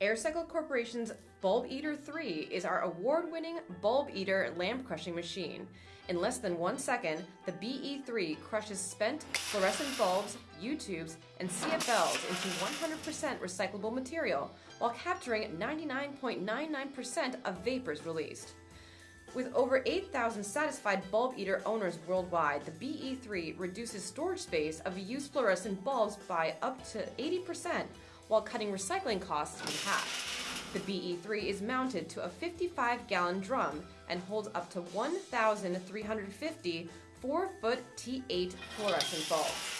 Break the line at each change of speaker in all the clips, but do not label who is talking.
AirCycle Corporation's Bulb Eater 3 is our award-winning bulb eater lamp crushing machine. In less than one second, the BE3 crushes spent fluorescent bulbs, U-tubes, and CFLs into 100% recyclable material while capturing 99.99% of vapors released. With over 8,000 satisfied bulb eater owners worldwide, the BE3 reduces storage space of used fluorescent bulbs by up to 80% while cutting recycling costs in half. The BE3 is mounted to a 55-gallon drum and holds up to 1,350 4-foot T8 fluorescent bulbs.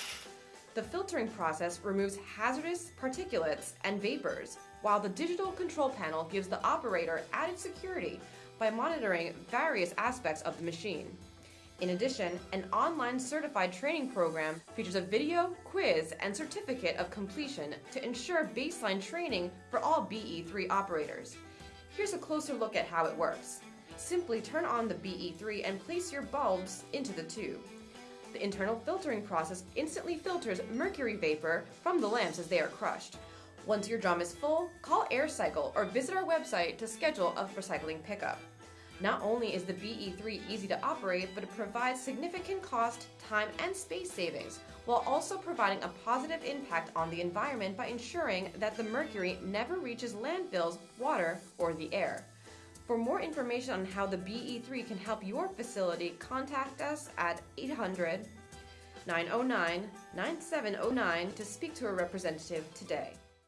The filtering process removes hazardous particulates and vapors, while the digital control panel gives the operator added security by monitoring various aspects of the machine. In addition, an online certified training program features a video, quiz, and certificate of completion to ensure baseline training for all BE3 operators. Here's a closer look at how it works. Simply turn on the BE3 and place your bulbs into the tube. The internal filtering process instantly filters mercury vapor from the lamps as they are crushed. Once your drum is full, call AirCycle or visit our website to schedule a recycling pickup. Not only is the BE3 easy to operate, but it provides significant cost, time, and space savings, while also providing a positive impact on the environment by ensuring that the mercury never reaches landfills, water, or the air. For more information on how the BE3 can help your facility, contact us at 800 909 9709 to speak to a representative today.